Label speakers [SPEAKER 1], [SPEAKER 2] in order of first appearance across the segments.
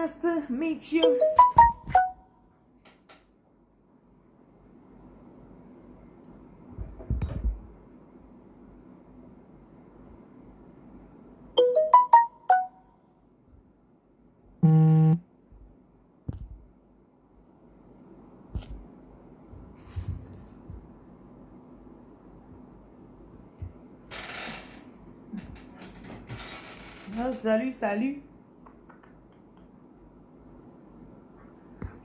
[SPEAKER 1] Nice to meet you. Ah, salut, salut.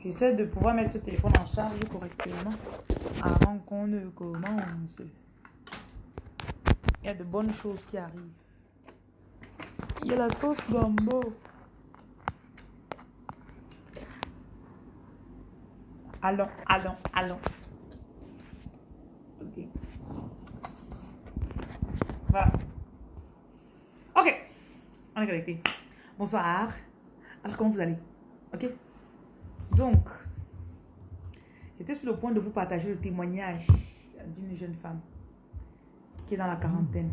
[SPEAKER 1] J'essaie de pouvoir mettre ce téléphone en charge correctement avant qu'on ne commence. Il y a de bonnes choses qui arrivent. Il y a la sauce gombo. Allons, allons, allons. Ok. Voilà. Ok. On est connecté. Bonsoir. Alors, comment vous allez? Ok? Donc, j'étais sur le point de vous partager le témoignage d'une jeune femme qui est dans la quarantaine.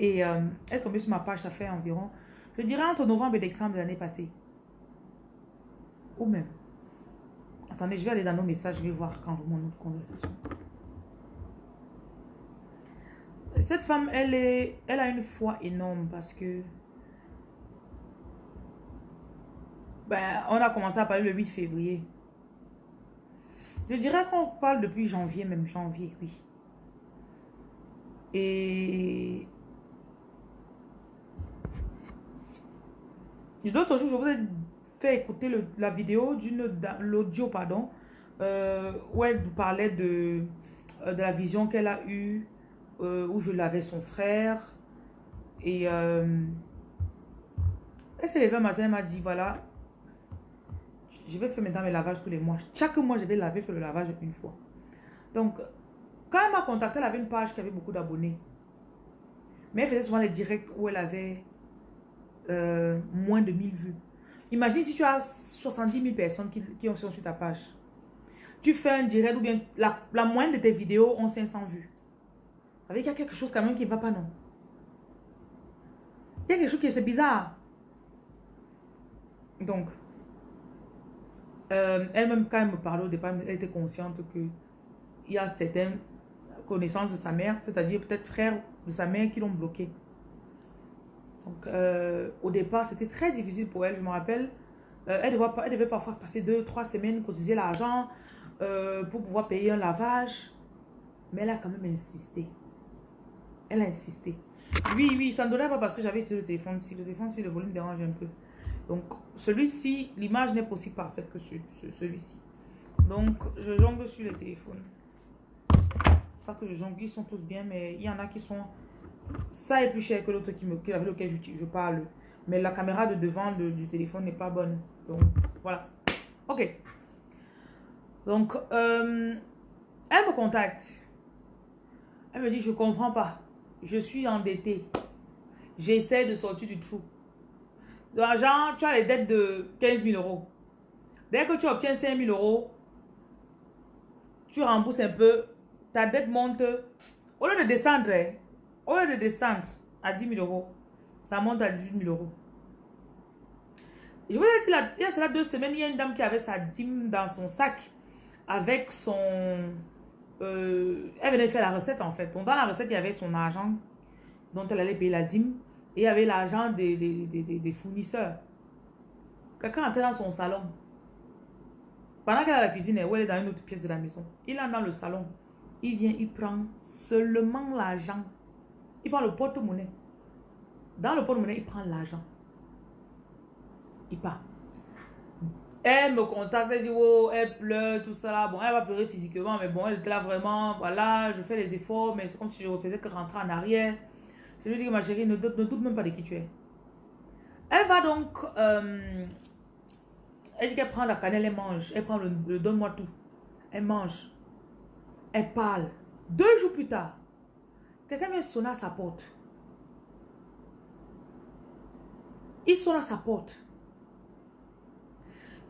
[SPEAKER 1] Et euh, elle est tombée sur ma page, ça fait environ, je dirais entre novembre et décembre de l'année passée. Ou même. Attendez, je vais aller dans nos messages, je vais voir quand mon autre conversation. Cette femme, elle, est, elle a une foi énorme parce que ben, on a commencé à parler le 8 février. Je dirais qu'on parle depuis janvier, même janvier, oui. Et... D'autres jours, je vous ai fait écouter la vidéo d'une l'audio, pardon, euh, où elle parlait de, euh, de la vision qu'elle a eue euh, où je lavais son frère. Et euh, elle s'est levée un matin, elle m'a dit, voilà, je vais faire maintenant mes lavages tous les mois. Chaque mois, je vais laver, faire le lavage une fois. Donc, quand elle m'a contacté, elle avait une page qui avait beaucoup d'abonnés. Mais elle faisait souvent les directs où elle avait euh, moins de 1000 vues. Imagine si tu as 70 000 personnes qui, qui sont sur ta page. Tu fais un direct ou bien la, la moyenne de tes vidéos ont 500 vues. Avec il y a quelque chose quand même qui ne va pas, non? Il y a quelque chose qui est bizarre. Donc, euh, elle-même, quand elle me parlait au départ, elle était consciente que il y a certaines connaissances de sa mère, c'est-à-dire peut-être frères de sa mère qui l'ont bloqué. Donc, euh, au départ, c'était très difficile pour elle. Je me rappelle, euh, elle, devait, elle, devait, parfois passer deux, trois semaines, cotiser l'argent pour pouvoir payer un lavage. Mais elle a quand même insisté. Elle a insisté. Oui, oui, ça ne donnait pas parce que j'avais le téléphone si Le téléphone si le volume dérange un peu. Donc, celui-ci, l'image n'est pas aussi parfaite que celui-ci. Donc, je jongle sur le téléphone. Pas que je jongle, ils sont tous bien, mais il y en a qui sont... Ça est plus cher que l'autre qui me, avec lequel je, je, parle. Mais la caméra de devant du téléphone n'est pas bonne. Donc, voilà. Ok. Donc, euh, elle me contacte. Elle me dit, je comprends pas je suis endetté. J'essaie de sortir du trou. L'argent, tu as les dettes de 15 000 euros. Dès que tu obtiens 5 000 euros, tu rembourses un peu, ta dette monte. Au lieu de descendre, au lieu de descendre à 10 000 euros, ça monte à 18 000 euros. Je vous ai dit, il y a deux semaines, il y a une dame qui avait sa dîme dans son sac avec son euh, elle venait faire la recette en fait. dans la recette, il y avait son argent dont elle allait payer la dîme et il y avait l'argent des, fournisseurs. Quelqu'un entrait dans son salon. Pendant qu'elle est à la cuisine, ou elle est dans une autre pièce de la maison, il est dans le salon. Il vient, il prend seulement l'argent. Il prend le porte-monnaie. Dans le porte-monnaie, il prend l'argent. Il part. Elle me contacte, elle dit, oh, elle pleure, tout ça là. Bon, elle va pleurer physiquement, mais bon, elle était là vraiment, voilà, je fais les efforts, mais c'est comme si je ne faisais que rentrer en arrière. Je lui dis ma chérie, ne, doute même pas de qui tu es. Elle va donc, euh, elle dit qu'elle prend la cannelle, elle mange, elle prend le, donne-moi tout. Elle mange, elle parle. Deux jours plus tard, quelqu'un vient sonner à sa porte. Il sonne à sa porte.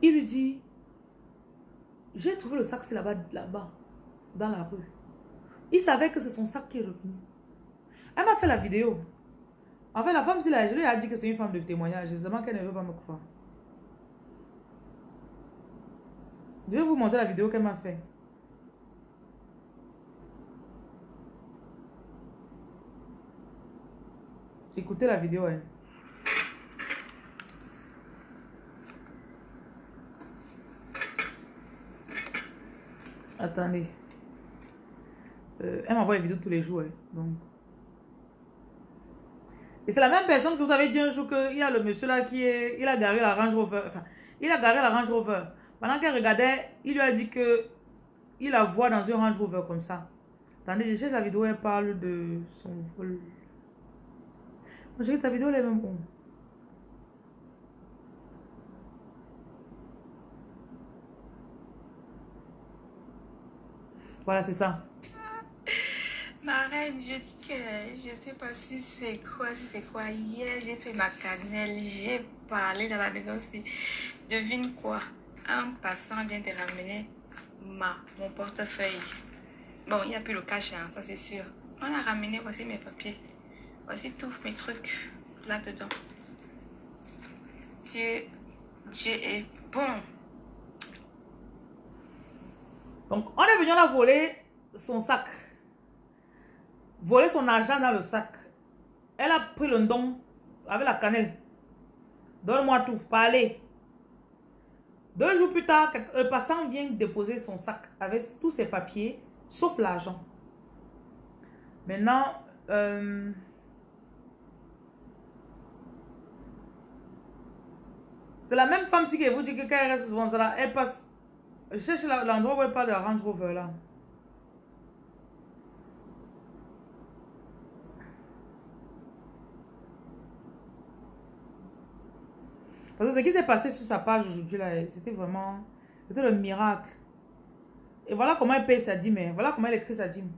[SPEAKER 1] Il lui dit, j'ai trouvé le sac, c'est là-bas, là-bas. dans la rue. Il savait que c'est son sac qui est revenu. Elle m'a fait la vidéo. En fait, la femme, la, je lui ai dit que c'est une femme de témoignage. Justement qu'elle ne veut pas me croire. Je vais vous montrer la vidéo qu'elle m'a fait. Écoutez la vidéo. Hein. Attendez. Euh, elle m'envoie les vidéos tous les jours. Hein, donc. Et c'est la même personne que vous avez dit un jour qu'il y a le monsieur là qui est, il a garé la Range Rover. Enfin, il a garé la Range Rover. Pendant qu'elle regardait, il lui a dit que il la voit dans un Range Rover comme ça. Attendez, je la vidéo, elle parle de son vol. Je ta vidéo, elle est même bon. Voilà, c'est ça.
[SPEAKER 2] Ma reine, je dis que je sais pas si c'est quoi, si c'est quoi. Hier, j'ai fait ma cannelle, j'ai parlé dans la maison aussi. Devine quoi Un passant vient de ramener ma, mon portefeuille. Bon, il n'y a plus le cash, hein, ça c'est sûr. On a ramené, voici mes papiers. Voici tous mes trucs là-dedans. Dieu, Dieu est bon.
[SPEAKER 1] Donc, on est venu la voler son sac voler son argent dans le sac. Elle a pris le don avec la cannelle. Donne-moi tout, parlez. Deux jours plus tard, le passant vient déposer son sac avec tous ses papiers, sauf l'argent. Maintenant, euh, c'est la même femme qui vous dit que quand elle reste souvent elle passe. Je cherche l'endroit où elle parle de la Range Rover là. Parce que ce qui s'est passé sur sa page aujourd'hui, là, c'était vraiment... C'était le miracle. Et voilà comment elle paye sa dîme. Hein. Voilà comment elle écrit sa dîme.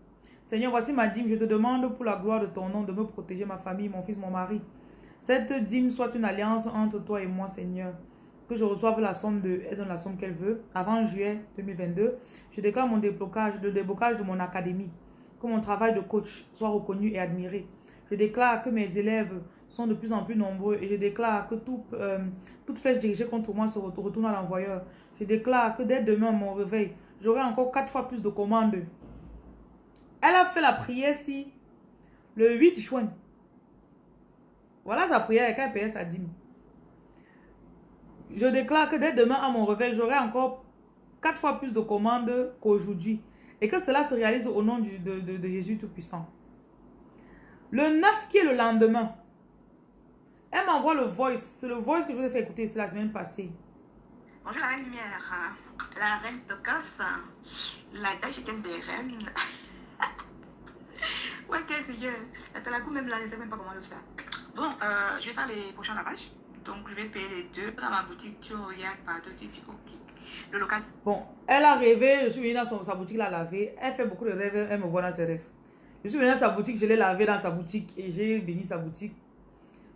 [SPEAKER 1] Seigneur, voici ma dîme. Je te demande pour la gloire de ton nom de me protéger ma famille, mon fils, mon mari. Cette dîme soit une alliance entre toi et moi, Seigneur. Que je reçoive la somme de... Elle la somme qu'elle veut. Avant juillet 2022, je déclare mon déblocage, le déblocage de mon académie. Que mon travail de coach soit reconnu et admiré. Je déclare que mes élèves sont de plus en plus nombreux et je déclare que tout, euh, toute flèche dirigée contre moi se retourne à l'envoyeur. Je déclare que dès demain, mon réveil, j'aurai encore quatre fois plus de commandes. Elle a fait la prière si le 8 juin. Voilà sa prière et elle payait sa dîme. Je déclare que dès demain à mon réveil, j'aurai encore quatre fois plus de commandes qu'aujourd'hui. Et que cela se réalise au nom de, Jésus Tout-Puissant. Le 9 qui est le lendemain, elle m'envoie le voice. le voice que je vous ai fait écouter, c'est la semaine passée.
[SPEAKER 2] Bonjour la reine lumière, la reine Tocas, la taille des reines. ouais, qu'est-ce que La talagou même là, je ne sais même pas comment le faire. Bon, euh, je vais faire les prochains lavages. Donc, je vais payer les deux. Dans ma boutique, tu regardes partout, tu dis OK. Le local.
[SPEAKER 1] Bon, elle a rêvé, je suis venue dans sa boutique, la laver. Elle fait beaucoup de rêves, elle me voit dans ses rêves. Je suis venue dans sa boutique, je l'ai lavé dans sa boutique et j'ai béni sa boutique.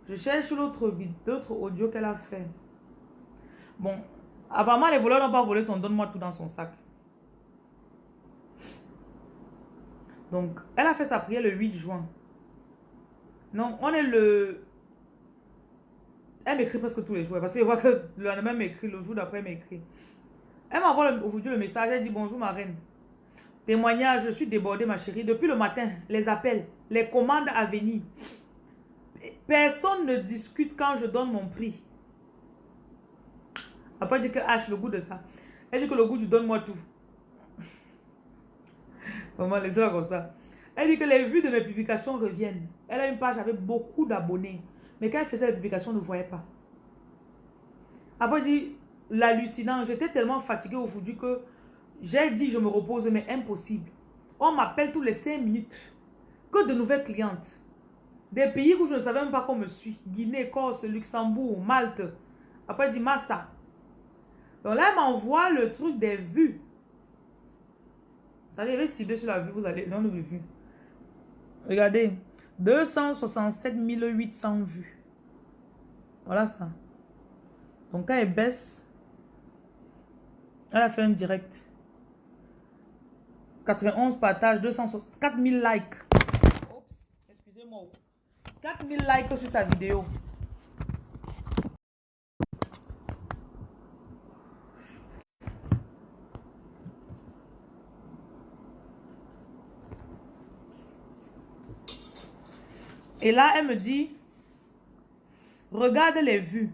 [SPEAKER 1] Je cherche l'autre d'autres audio qu'elle a fait. Bon, apparemment les voleurs n'ont pas volé son donne-moi tout dans son sac. Donc, elle a fait sa prière le 8 juin. Non, on est le... Elle m'écrit presque tous les jours. Parce que je vois que le lendemain m'écrit, le jour d'après m'écrit. Elle m'envoie aujourd'hui le message. Elle dit bonjour ma reine. Témoignage, je suis débordée ma chérie. Depuis le matin, les appels, les commandes à venir. Personne ne discute quand je donne mon prix. Après, elle dit que H, le goût de ça. Elle dit que le goût du donne-moi tout. Maman, laissez-la comme ça. Elle dit que les vues de mes publications reviennent. Elle a une page avec beaucoup d'abonnés. Mais quand elle faisait les publications, on ne voyait pas. Après, dit, l'hallucinant, j'étais tellement fatiguée aujourd'hui que j'ai dit je me repose, mais impossible. On m'appelle tous les 5 minutes. Que de nouvelles clientes. Des pays où je ne savais même pas qu'on me suit. Guinée, Corse, Luxembourg, Malte. Après, dit Massa. Donc là, elle m'envoie le truc des vues. Vous allez cibler sur la vue, vous allez dans le vues. Regardez. 267 800 vues. Voilà ça. Donc quand elle baisse, elle a fait un direct. 91 partages, 260, 4000 likes. excusez-moi. 4000 likes sur sa vidéo. Et là, elle me dit, regarde les vues.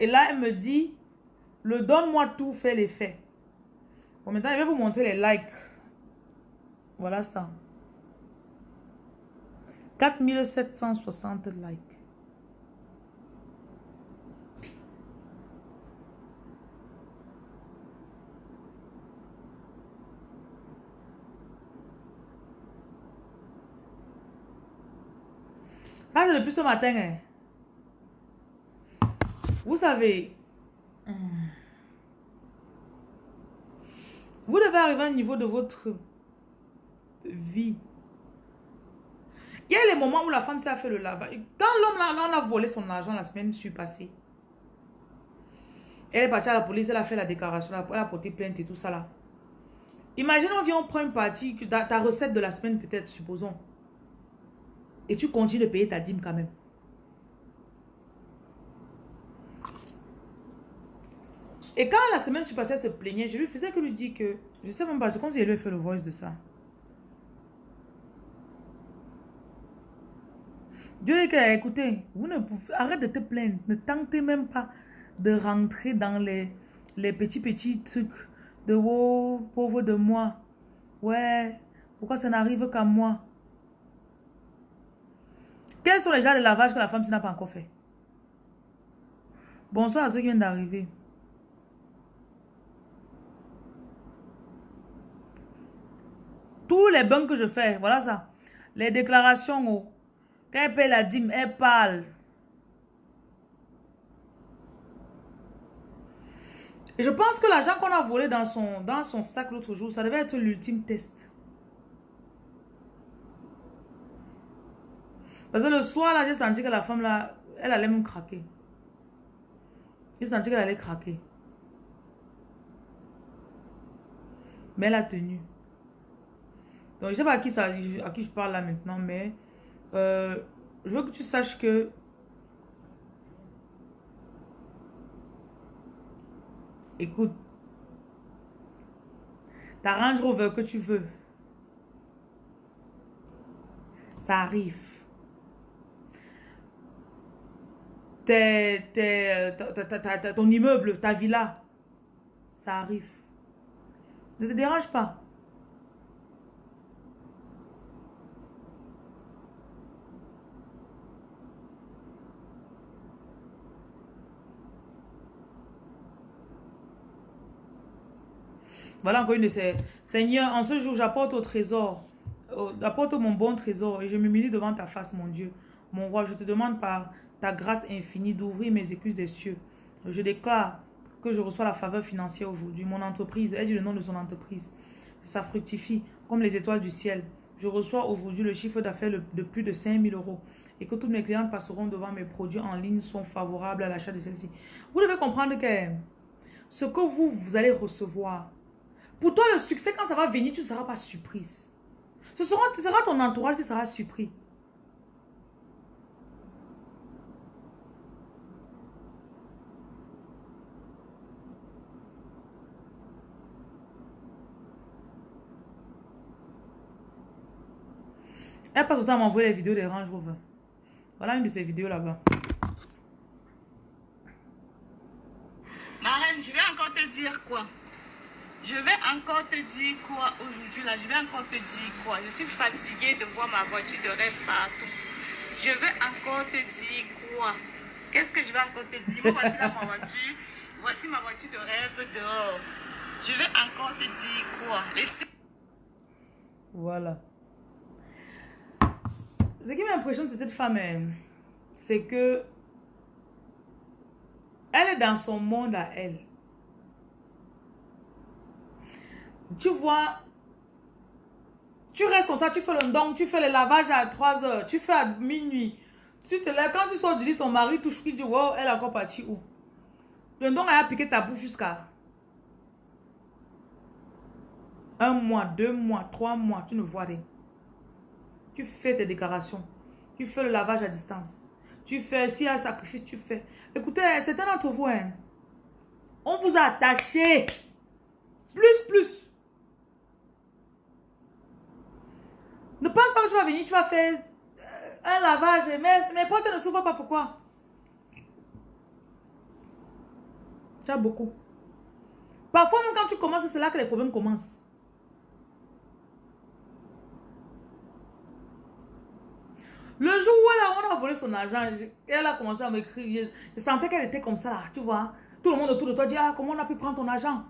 [SPEAKER 1] Et là, elle me dit, le donne-moi tout fait l'effet. Bon, maintenant, je vais vous montrer les likes. Voilà ça. 4760 likes. Ah, depuis ce matin. Hein. Vous savez, vous devez arriver à un niveau de votre vie. Il y a les moments où la femme s'est fait le lavage. Quand l'homme a volé son argent la semaine passée, elle est partie à la police, elle a fait la déclaration, elle a porté plainte et tout ça là. Imagine, on vient, on prend une partie, ta recette de la semaine peut-être, supposons. Et tu continues de payer ta dîme quand même. Et quand la semaine passée, elle se plaignait, je lui faisais que lui dire que, je sais même pas, je qu'il lui fait le voice de ça. Dieu dit écoutez, vous ne pouvez, arrête de te plaindre, ne tentez même pas de rentrer dans les, les petits petits trucs de oh, pauvre de moi. Ouais, pourquoi ça n'arrive qu'à moi? Quels sont les genres de lavage que la femme n'a pas encore fait? Bonsoir à ceux qui viennent d'arriver. Tous les bains que je fais, voilà ça. Les déclarations, oh. quand elle paye la dîme, elle parle. Et je pense que l'argent qu'on a volé dans son, dans son sac l'autre jour, ça devait être l'ultime test. Parce que le soir, là, j'ai senti que la femme, là, elle allait me craquer. J'ai senti qu'elle allait craquer. Mais elle a tenu. Donc, je sais pas à qui, ça, à qui je parle là maintenant, mais euh, je veux que tu saches que écoute, ta Range Rover que tu veux, ça arrive. Ton immeuble, ta villa, ça arrive. Ne te dérange pas. Voilà encore une de ces... Seigneur, en ce jour, j'apporte au trésor, j'apporte mon bon trésor et je m'humilie devant ta face, mon Dieu. Mon roi, je te demande par ta grâce infinie d'ouvrir mes écluses des cieux. Je déclare que je reçois la faveur financière aujourd'hui. Mon entreprise, elle dit le nom de son entreprise. Ça fructifie comme les étoiles du ciel. Je reçois aujourd'hui le chiffre d'affaires de plus de 5000 euros et que tous mes clients passeront devant mes produits en ligne sont favorables à l'achat de celle-ci. Vous devez comprendre que ce que vous, vous allez recevoir, pour toi, le succès, quand ça va venir, tu ne seras pas surprise. Ce sera, ce sera ton entourage qui sera surpris. Elle passe autant à m'envoyer les vidéos des Range Rover. Voilà une de ces vidéos là-bas.
[SPEAKER 2] Marlène, je vais encore te dire quoi? Je vais encore te dire quoi aujourd'hui là? Je vais encore te dire quoi? Je suis fatiguée de voir ma voiture de rêve partout. Je vais encore te dire quoi? Qu'est-ce que je vais encore te dire? Voici ma voiture. Voici ma voiture de rêve dehors. Je vais encore te dire quoi?
[SPEAKER 1] Voilà. Ce qui m'impressionne de cette femme, hein, c'est que elle est dans son monde à elle. Tu vois, tu restes comme ça, tu fais le don, tu fais le lavage à 3 heures, tu fais à minuit. Tu te lèves, quand tu sors du lit, ton mari touche, tu dis, wow, elle est encore partie où? Le don a piqué ta bouche jusqu'à... un mois, deux mois, trois mois, tu ne vois rien. Tu fais tes déclarations. Tu fais le lavage à distance. Tu fais, s'il y a un sacrifice, tu fais. Écoutez, certains d'entre vous, hein, on vous a attaché. Plus, plus. Ne pense pas que tu vas venir, tu vas faire euh, un lavage, mais mes portes ne s'ouvrent pas. Pourquoi? Tu as beaucoup. Parfois, même quand tu commences, c'est là que les problèmes commencent. Le jour où elle a, on a volé son argent, elle a commencé à m'écrire. Je, sentais qu'elle était comme ça, tu vois. Tout le monde autour de toi dit, ah, comment on a pu prendre ton argent?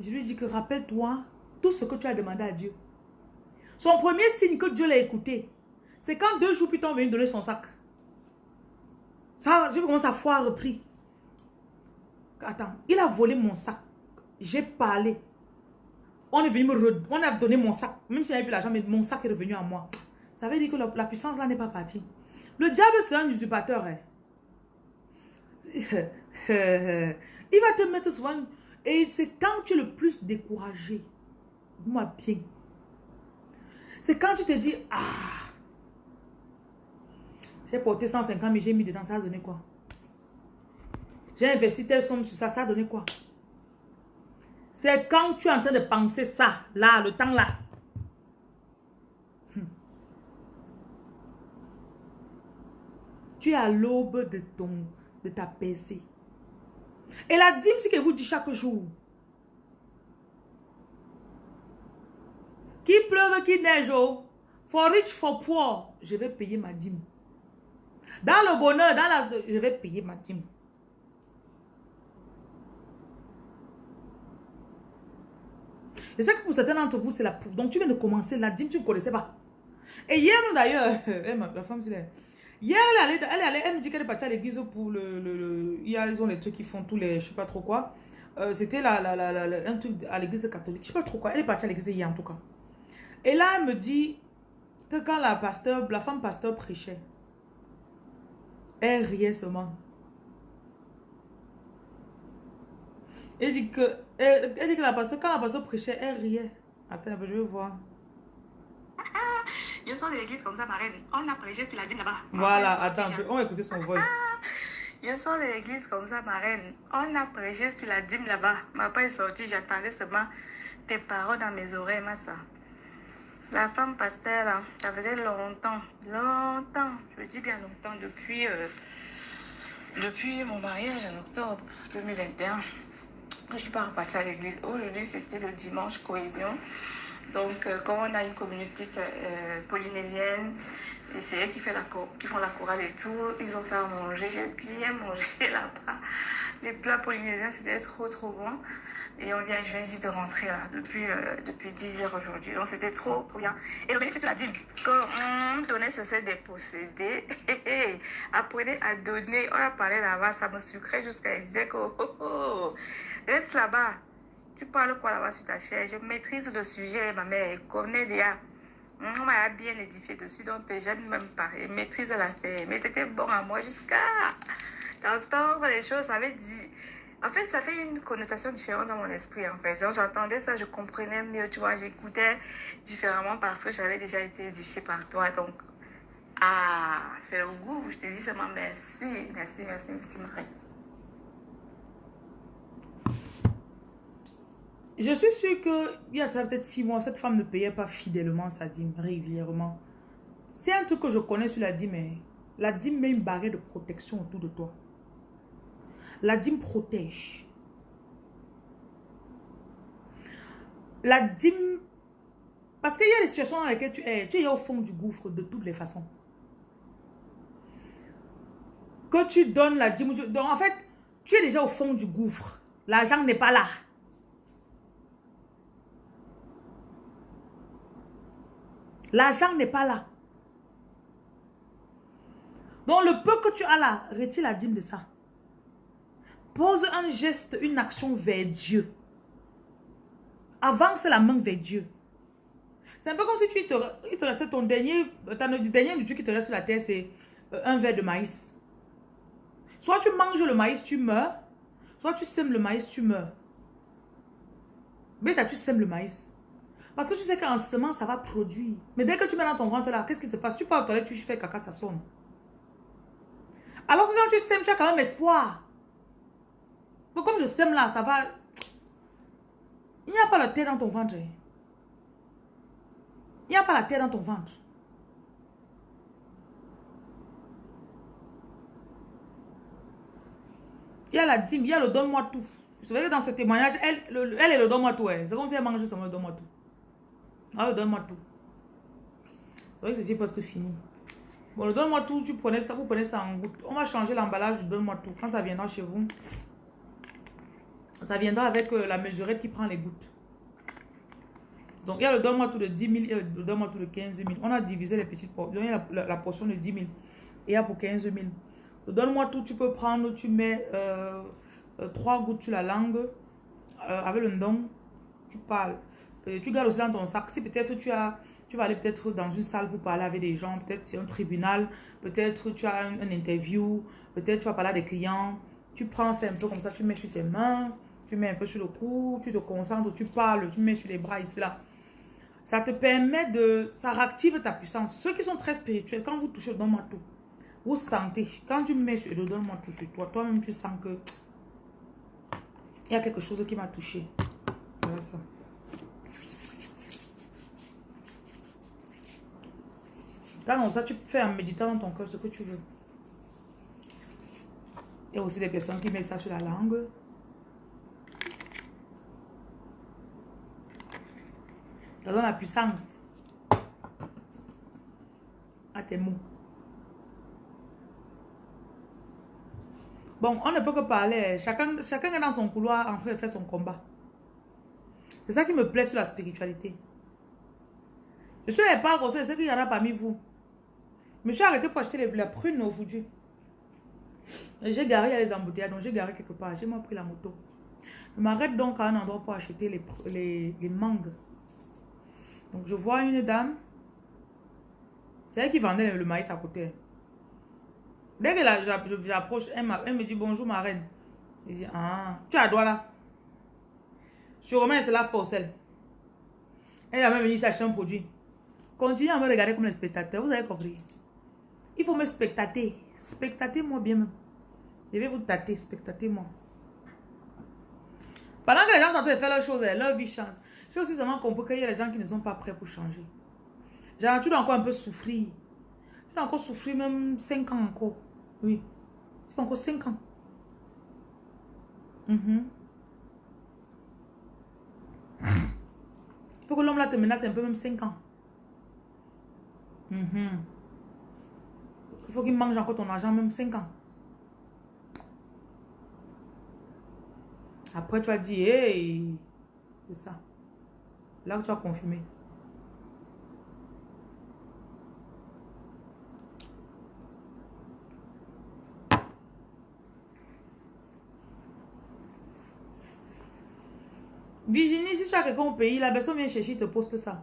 [SPEAKER 1] Je lui dis que rappelle-toi tout ce que tu as demandé à Dieu. Son premier signe que Dieu l'a écouté, c'est quand deux jours plus tard, on vient donner son sac. Ça, je commence à foi repris. Attends, il a volé mon sac. J'ai parlé. On est venu me on a donné mon sac. Même si avait plus l'argent, mais mon sac est revenu à moi. Ça veut dire que la, puissance là n'est pas partie. Le diable, c'est un usurpateur. Hein. il va te mettre souvent... Et c'est quand tu es le plus découragé. Moi, bien. C'est quand tu te dis, ah, j'ai porté 150 000, j'ai mis dedans, ça a donné quoi? J'ai investi telle somme sur ça, ça a donné quoi? C'est quand tu es en train de penser ça, là, le temps là. Tu es à l'aube de, ton, de ta PC. Et la dîme, c'est que vous dit chaque jour. Qui pleuve, qui neige, oh. For rich, for poor, je vais payer ma dîme. Dans le bonheur, dans la, je vais payer ma dîme. Et ça que pour certains d'entre vous, c'est la Donc tu viens de commencer la dîme, tu ne connaissais pas. Et hier, d'ailleurs, la femme, c'est Hier, elle, allait, elle, allait, elle me dit qu'elle est partie à l'église pour le, le, a, ils ont les trucs qui font tous les... Je sais pas trop quoi. Euh, c'était la, la, la, un truc à l'église catholique. Je sais pas trop quoi. Elle est partie à l'église hier en tout cas. Et là, elle me dit que quand la pasteur, la femme pasteur prêchait, elle riait seulement. Elle dit que, elle, dit que la pasteur, quand la pasteur prêchait, elle riait. Attends, je vais voir.
[SPEAKER 2] Je sors de l'église comme ça, marraine. On a prêché sur la dîme là-bas.
[SPEAKER 1] Voilà, attends, on va écouter son voix.
[SPEAKER 2] Je sors de l'église comme ça, marraine. On a prêché sur la dîme là-bas. Ma papa est sorti, j'attendais seulement tes paroles dans mes oreilles, ma soeur. La femme pasteur, ça faisait longtemps, longtemps, je dis bien longtemps, depuis, euh, depuis mon mariage en octobre 2021, je ne suis pas repartie à l'église. Aujourd'hui, c'était le dimanche cohésion. Donc, euh, comme on a une communauté euh, polynésienne, c'est eux qui, fait la, qui font la chorale et tout, ils ont fait à manger. J'ai bien mangé là-bas. Les plats polynésiens, c'était trop, trop bon. Et on vient, juste de rentrer là, depuis, euh, depuis 10 heures aujourd'hui. Donc c'était trop, trop bien. Et le bénéfice de la dîme, quand on donnait cessait de posséder, apprenez à donner. On a parlé là-bas, ça me sucrait jusqu'à dire que, oh, oh, oh, reste là-bas. Tu parles quoi là-bas sur ta chaise Je maîtrise le sujet, ma mère déjà. On m'a bien édifié dessus, donc j'aime même pas. Et maîtrise l'affaire. Mais c'était bon à moi jusqu'à d'entendre les choses. Ça dit. En fait, ça fait une connotation différente dans mon esprit, en fait. J'entendais ça, je comprenais mieux, tu vois, j'écoutais différemment parce que j'avais déjà été édifiée par toi. Donc, ah, c'est le goût. Je te dis seulement merci, merci, merci, merci, Marie.
[SPEAKER 1] Je suis sûre qu'il y a peut-être six mois, cette femme ne payait pas fidèlement sa dîme régulièrement. C'est un truc que je connais sur la dîme, la dîme met une barrière de protection autour de toi. La dîme protège. La dîme... Parce qu'il y a des situations dans lesquelles tu es, tu es au fond du gouffre de toutes les façons. Que tu donnes la dîme... En fait, tu es déjà au fond du gouffre. L'argent n'est pas là. L'argent n'est pas là. Donc le peu que tu as là, retire la dîme de ça. Pose un geste, une action vers Dieu. Avance la main vers Dieu. C'est un peu comme si tu te, il te restait ton dernier, ton dernier Dieu qui te reste sur la terre, c'est euh, un verre de maïs. Soit tu manges le maïs, tu meurs. Soit tu sèmes le maïs, tu meurs. Mais tu sèmes le maïs. Parce que tu sais qu'en semant, ça va produire. Mais dès que tu mets dans ton ventre là, qu'est-ce qui se passe? Tu pars aux toilettes, tu fais caca, ça sonne. Alors que quand tu sèmes, tu as quand même espoir. Mais comme je sème là, ça va... Il n'y a pas la terre dans ton ventre. Il n'y a pas la terre dans ton ventre. Il y a la dîme, il y a le donne-moi tout. Vous savez que dans ce témoignage, elle, elle est le donne-moi tout. C'est comme si elle mangeait seulement le donne-moi tout. Ah, le donne-moi tout. C'est vrai que c'est presque fini. Bon, le donne-moi tout, tu prenais ça, vous prenez ça en goutte. On va changer l'emballage donne-moi tout. Quand ça viendra chez vous, ça viendra avec euh, la mesurette qui prend les gouttes. Donc, il y a le donne-moi tout de 10 000 et le donne-moi tout de 15 000. On a divisé les petites portions. La, portion de 10 000 et il y a pour 15 000. Donne-moi tout, tu peux prendre, tu mets euh, euh, trois gouttes sur la langue. Euh, avec le don, tu parles. Tu gardes aussi dans ton sac. Si peut-être tu as, tu vas aller peut-être dans une salle pour parler avec des gens, peut-être c'est un tribunal, peut-être tu as un, interview, peut-être tu vas parler à des clients. Tu prends ça un peu comme ça, tu mets sur tes mains, tu mets un peu sur le cou, tu te concentres, tu parles, tu mets sur les bras ici là. Ça te permet de, ça réactive ta puissance. Ceux qui sont très spirituels, quand vous touchez, donne-moi tout. Vous sentez, quand tu mets sur le donne-moi tout sur toi, toi-même tu sens que il y a quelque chose qui m'a touché. Voilà ça. Ça, tu fais en méditant dans ton cœur ce que tu veux. Il y a aussi des personnes qui mettent ça sur la langue. Ça donne la puissance à tes mots. Bon, on ne peut que parler. Chacun, chacun est dans son couloir en de faire son combat. C'est ça qui me plaît sur la spiritualité. Je suis pas comme ça, c'est qu'il y en a parmi vous. Je me suis arrêté pour acheter les, la prune aujourd'hui. J'ai garé, a les embouteillages, donc j'ai garé quelque part. J'ai pris la moto. Je m'arrête donc à un endroit pour acheter les, les, les mangues. Donc je vois une dame. C'est elle qui vendait le maïs à côté. Dès que j'approche, elle, me dit bonjour ma reine. Je dis, ah, tu as droit là. Sûrement, elle se lave pas sel. Elle a même venu chercher un produit. Continuez à me regarder comme un spectateur, vous avez compris. Il faut me spectater. Spectatez-moi bien même. Je vais vous tâter, spectatez-moi. Pendant que les gens sont en train de faire leurs choses, leur vie change. J'ai aussi seulement compris qu'il y a des gens qui ne sont pas prêts pour changer. Genre, tu dois encore un peu souffrir. Tu dois encore souffrir même 5 ans encore. Oui. C'est encore 5 ans. Mm Il faut que l'homme là te menace un peu, même 5 ans. Mm Il faut qu'il mange encore ton argent, même 5 ans. Après, tu vas dire, hey, c'est ça. Là où tu vas confirmer. Virginie, si tu as quelqu'un au pays, la personne vient chercher, te poste ça.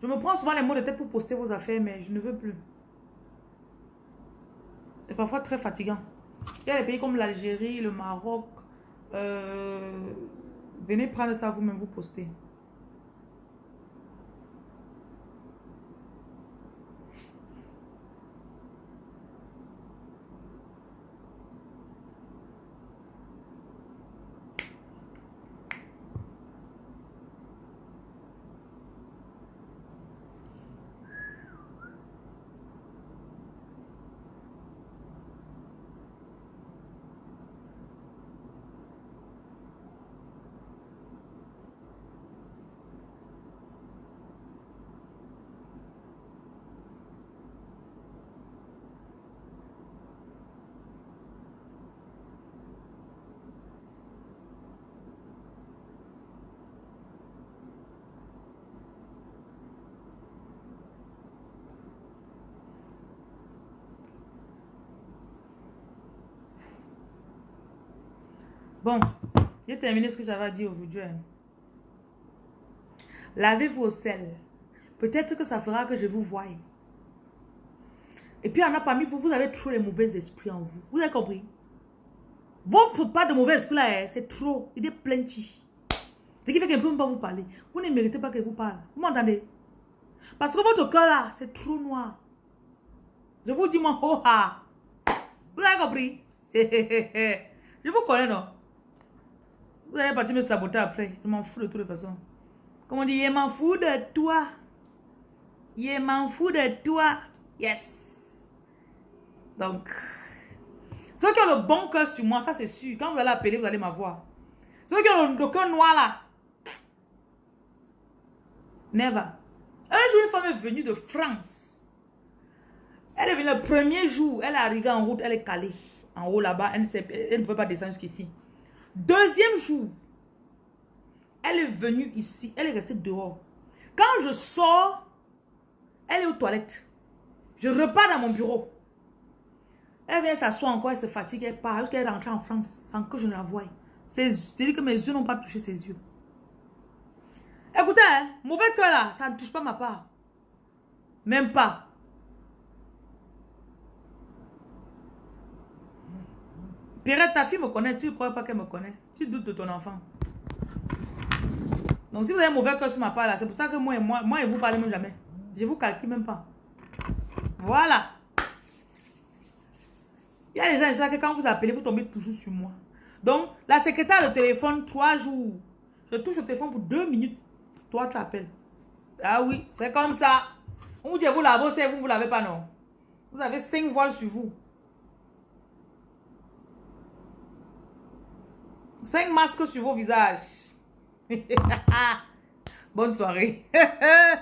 [SPEAKER 1] Je me prends souvent les mots de tête pour poster vos affaires, mais je ne veux plus. Parfois très fatigant. Il y a des pays comme l'Algérie, le Maroc. Euh, venez prendre ça vous-même, vous postez. Bon, j'ai terminé ce que j'avais à dire aujourd'hui. Hein. Lavez vos selles. Peut-être que ça fera que je vous voie. Et puis, en a parmi vous, vous avez trop les mauvais esprits en vous. Vous avez compris? Votre pas de mauvais esprit là, hein, c'est trop. Il est plenty. Ce qui fait qu'elle ne peut pas vous parler. Vous ne méritez pas qu'elle vous parle. Vous m'entendez? Parce que votre cœur là, c'est trop noir. Je vous dis moi, oh ha. Vous avez compris? Je vous connais, non? Vous allez partir me saboter après. Je m'en fous de toutes les façons. Comme on dit, je m'en fous de toi. Je m'en fous de toi. Yes. Donc, ceux qui ont le bon cœur sur moi, ça c'est sûr. Quand vous allez appeler, vous allez m'avoir. Ceux qui ont le, cœur noir là. Never. Un jour, une femme est venue de France. Elle est venue le premier jour. Elle est arrivée en route. Elle est calée. En haut là-bas. Elle, elle, ne pouvait pas descendre jusqu'ici. Deuxième jour. Elle est venue ici. Elle est restée dehors. Quand je sors, elle est aux toilettes. Je repars dans mon bureau. Elle vient s'asseoir encore, elle se fatigue, elle part jusqu'elle est rentrée en France sans que je ne la voie. C'est-à-dire que mes yeux n'ont pas touché ses yeux. Écoutez, hein, mauvais cœur là, ça ne touche pas ma part. Même pas. Pierrette, ta fille me connaît, tu ne crois pas qu'elle me connaît? Tu doutes de ton enfant. Donc si vous avez un mauvais cœur sur ma part c'est pour ça que moi et moi, moi et vous parlez même jamais. Je vous calcule même pas. Voilà. Il y a des gens qui que quand vous appelez, vous tombez toujours sur moi. Donc, la secrétaire de téléphone, trois jours. Je touche le téléphone pour deux minutes. Toi, tu appelles. Ah oui, c'est comme ça. On vous dit, vous l'avez, vous, vous l'avez pas, non. Vous avez cinq voiles sur vous. Cinq masques sur vos visages. Bonne soirée.